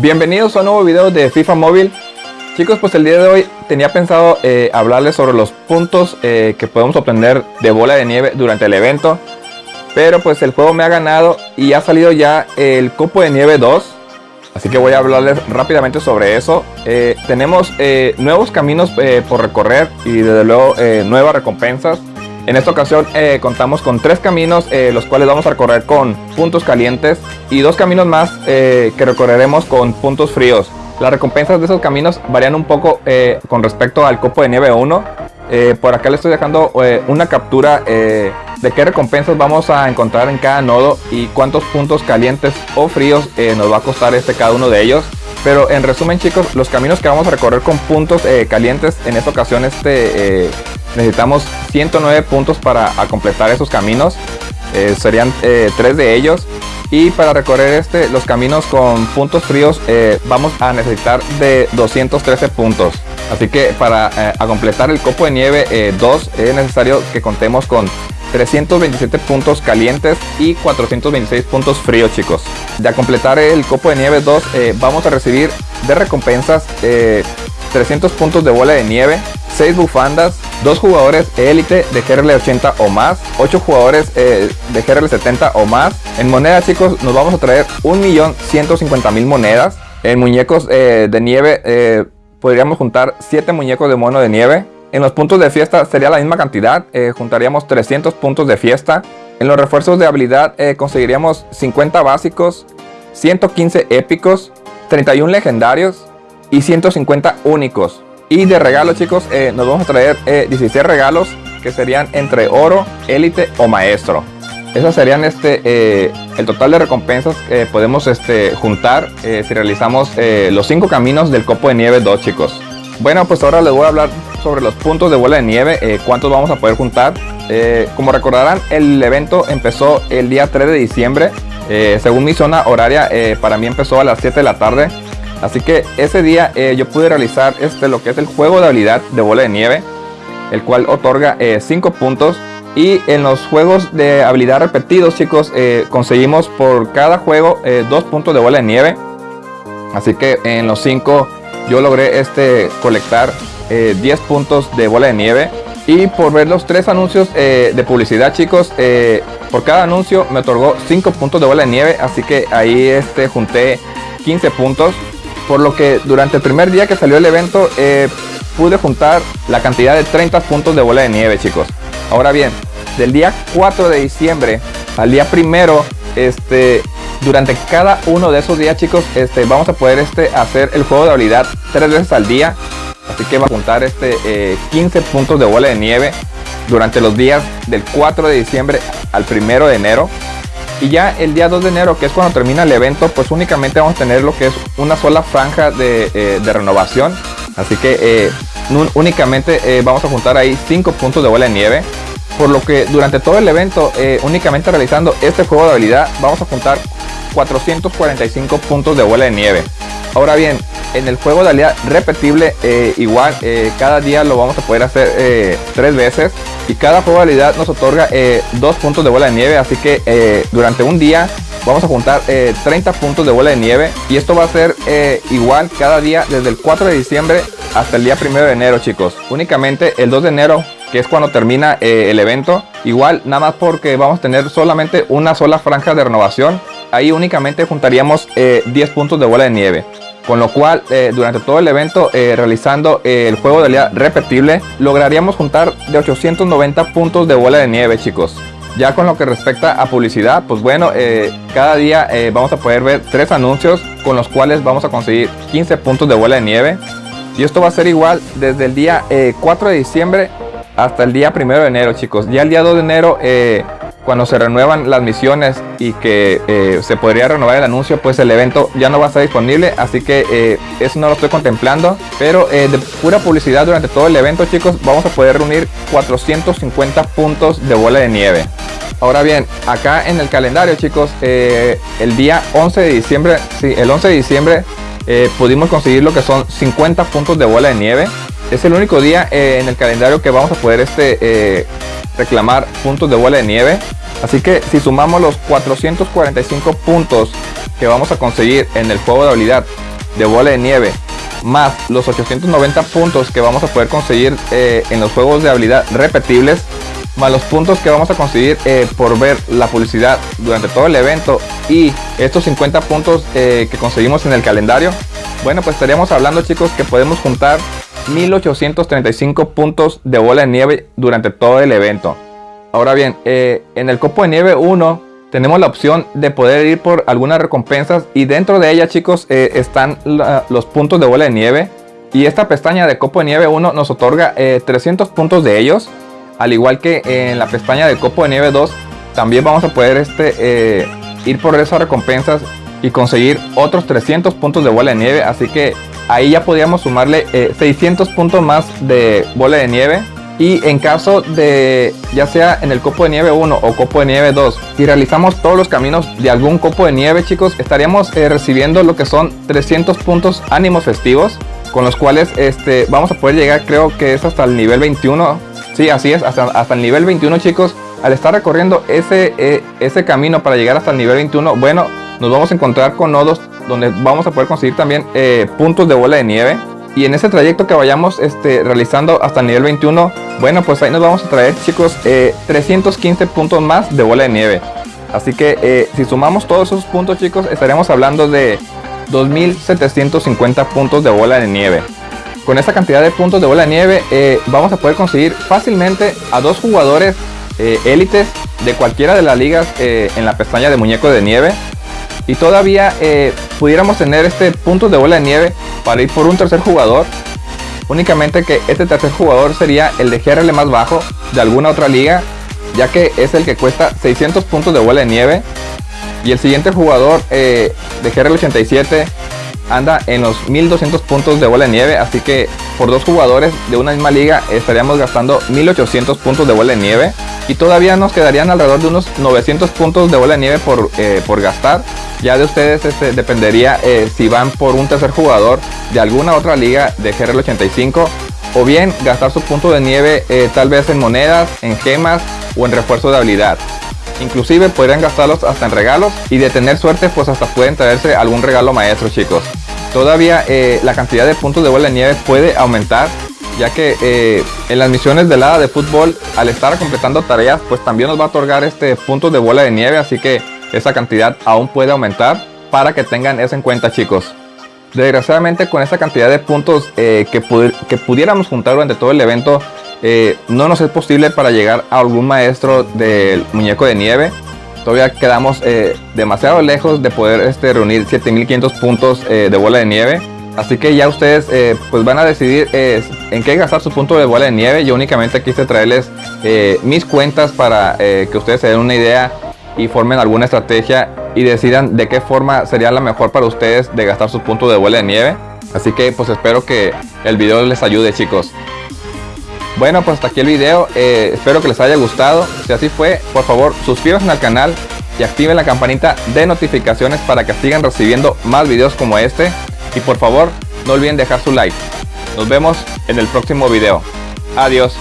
Bienvenidos a un nuevo video de FIFA Móvil. Chicos, pues el día de hoy tenía pensado eh, hablarles sobre los puntos eh, que podemos obtener de bola de nieve durante el evento. Pero pues el juego me ha ganado y ha salido ya el Copo de Nieve 2 Así que voy a hablarles rápidamente sobre eso. Eh, Tenemos nuevos caminos por recorrer y desde luego nuevas recompensas en esta ocasión eh, contamos con tres caminos, eh, los cuales vamos a recorrer con puntos calientes y dos caminos más eh, que recorreremos con puntos fríos. Las recompensas de esos caminos varían un poco con respecto al copo de nieve 1. por acá les estoy dejando una captura de qué recompensas vamos a encontrar en cada nodo y cuántos puntos calientes o fríos nos va a costar este cada uno de ellos. Pero en resumen chicos, los caminos que vamos a recorrer con puntos calientes en esta ocasión este necesitamos 109 puntos para completar esos caminos. Eh, serían eh, tres de ellos. Y para recorrer este, los caminos con puntos fríos eh, vamos a necesitar de 213 puntos. Así que para completar el copo de nieve 2 es necesario que contemos con 327 puntos calientes y 426 puntos fríos chicos. Ya completar el copo de nieve 2 vamos a recibir de recompensas 300 puntos de bola de nieve, 6 bufandas, 2 jugadores élite de GRL 80 o más, 8 jugadores eh, de GRL 70 o más. En monedas chicos nos vamos a traer 1.150.000 monedas. En muñecos eh, de nieve eh, podríamos juntar 7 muñecos de mono de nieve. En los puntos de fiesta sería la misma cantidad, juntaríamos 300 puntos de fiesta. En los refuerzos de habilidad conseguiríamos 50 básicos, 115 épicos, 31 legendarios y 150 únicos. Y de regalo chicos, eh, nos vamos a traer 16 eh, regalos que serían entre oro, élite o maestro. Esos serían este, eh, el total de recompensas que podemos este, juntar si realizamos los 5 caminos del copo de nieve 2 chicos. Bueno, pues ahora les voy a hablar sobre los puntos de bola de nieve, cuántos vamos a poder juntar. como recordarán, el evento empezó el día 3 de diciembre. según mi zona horaria, para mí empezó a las 7 de la tarde. Así que ese día eh, yo pude realizar este lo que es el juego de habilidad de bola de nieve, el cual otorga 5 eh, puntos. Y en los juegos de habilidad repetidos, chicos, eh, conseguimos por cada juego 2 puntos de bola de nieve. Así que en los 5 yo logré este colectar 10 puntos de bola de nieve. Y por ver los tres anuncios de publicidad, chicos, por cada anuncio me otorgó 5 puntos de bola de nieve. Así que ahí este, junté 15 puntos por lo que durante el primer día que salió el evento eh, pude juntar la cantidad de 30 puntos de bola de nieve chicos. Ahora bien del día 4 de diciembre al día primero este durante cada uno de esos días chicos este vamos a poder este hacer el juego de habilidad tres veces al día. Así que va a juntar este 15 eh, puntos de bola de nieve durante los días del 4 de diciembre al primero de enero y ya el día 2 de enero, que es cuando termina el evento, pues únicamente vamos a tener lo que es una sola franja de, eh, renovación. Así que eh, únicamente eh, vamos a juntar ahí 5 puntos de bola de nieve. Por lo que durante todo el evento, únicamente realizando este juego de habilidad, vamos a juntar 445 puntos de bola de nieve. Ahora bien, en el juego de habilidad repetible, igual cada día lo vamos a poder hacer tres veces y cada probabilidad nos otorga eh, dos puntos de bola de nieve así que eh, durante un día vamos a juntar 30 eh, puntos de bola de nieve y esto va a ser igual cada día desde el 4 de diciembre hasta el día 1 de enero chicos. Únicamente el 2 de enero que es cuando termina el evento igual nada más porque vamos a tener solamente una sola franja de renovación ahí únicamente juntaríamos 10 puntos de bola de nieve con lo cual eh, durante todo el evento eh, realizando eh, el juego de realidad repetible lograríamos juntar de 890 puntos de bola de nieve chicos. Ya con lo que respecta a publicidad pues bueno cada día vamos a poder ver tres anuncios con los cuales vamos a conseguir 15 puntos de bola de nieve. Y esto va a ser igual desde el día 4 de diciembre hasta el día 1 de enero chicos. Ya el día 2 de enero cuando se renuevan las misiones y que eh, se podría renovar el anuncio, pues el evento ya no va a estar disponible, así que eh, eso no lo estoy contemplando. Pero eh, de pura publicidad durante todo el evento, chicos, vamos a poder reunir 450 puntos de bola de nieve. Ahora bien, acá en el calendario, chicos, el día 11 de diciembre, sí, el 11 de diciembre pudimos conseguir lo que son 50 puntos de bola de nieve. Es el único día en el calendario que vamos a poder este reclamar puntos de bola de nieve. Así que si sumamos los 445 puntos que vamos a conseguir en el juego de habilidad de bola de nieve más los 890 puntos que vamos a poder conseguir eh, en los juegos de habilidad repetibles más los puntos que vamos a conseguir eh, por ver la publicidad durante todo el evento y estos 50 puntos eh, que conseguimos en el calendario bueno pues estaríamos hablando chicos que podemos juntar 1835 puntos de bola de nieve durante todo el evento. Ahora bien en el copo de nieve 1 tenemos la opción de poder ir por algunas recompensas y dentro de ella chicos eh, están los puntos de bola de nieve. Y esta pestaña de copo de nieve 1 nos otorga 300 eh, puntos de ellos. Al igual que en la pestaña de copo de nieve 2 también vamos a poder este, eh, ir por esas recompensas y conseguir otros 300 puntos de bola de nieve. Así que ahí ya podríamos sumarle 600 puntos más de bola de nieve. Y en caso de ya sea en el copo de nieve 1 o copo de nieve 2 si realizamos todos los caminos de algún copo de nieve chicos estaríamos eh, recibiendo lo que son 300 puntos ánimos festivos con los cuales este vamos a poder llegar creo que es hasta el nivel 21 sí así es hasta, hasta el nivel 21 chicos. Al estar recorriendo ese, eh, ese camino para llegar hasta el nivel 21 bueno nos vamos a encontrar con nodos donde vamos a poder conseguir también eh, puntos de bola de nieve. Y en ese trayecto que vayamos este, realizando hasta el nivel 21 bueno pues ahí nos vamos a traer chicos 315 eh, puntos más de bola de nieve. Así que eh, si sumamos todos esos puntos chicos estaremos hablando de 2750 puntos de bola de nieve. Con esa cantidad de puntos de bola de nieve vamos a poder conseguir fácilmente a dos jugadores élites de cualquiera de las ligas en la pestaña de muñeco de nieve y todavía pudiéramos tener este punto de bola de nieve para ir por un tercer jugador. Únicamente que este tercer jugador sería el de GRL más bajo de alguna otra liga, ya que es el que cuesta 600 puntos de bola de nieve. Y el siguiente jugador eh, de GRL 87 anda en los 1200 puntos de bola de nieve, así que por dos jugadores de una misma liga estaríamos gastando 1800 puntos de bola de nieve y todavía nos quedarían alrededor de unos 900 puntos de bola de nieve por, eh, por gastar. Ya de ustedes este, dependería eh, si van por un tercer jugador de alguna otra liga de GRL 85 o bien gastar su punto de nieve eh, tal vez en monedas, en gemas o en refuerzo de habilidad. Inclusive podrían gastarlos hasta en regalos y de tener suerte pues hasta pueden traerse algún regalo maestro chicos. Todavía la cantidad de puntos de bola de nieve puede aumentar ya que eh, en las misiones de hada de fútbol, al estar completando tareas, pues también nos va a otorgar este puntos de bola de nieve, así que esa cantidad aún puede aumentar para que tengan eso en cuenta chicos. Desgraciadamente con esa cantidad de puntos eh, que, que, pudiéramos juntar durante todo el evento, eh, no nos es posible para llegar a algún maestro del muñeco de nieve. Todavía quedamos demasiado lejos de poder este, reunir 7500 puntos de bola de nieve. Así que ya ustedes eh, pues van a decidir eh, en qué gastar su punto de bola de nieve. Yo únicamente quise traerles eh, mis cuentas para que ustedes se den una idea y formen alguna estrategia y decidan de qué forma sería la mejor para ustedes de gastar su punto de bola de nieve. Así que pues espero que el video les ayude chicos. Bueno pues hasta aquí el video, espero que les haya gustado. Si así fue, por favor suscríbanse al canal y activen la campanita de notificaciones para que sigan recibiendo más videos como este. Y por favor, no olviden dejar su like. Nos vemos en el próximo video. Adiós.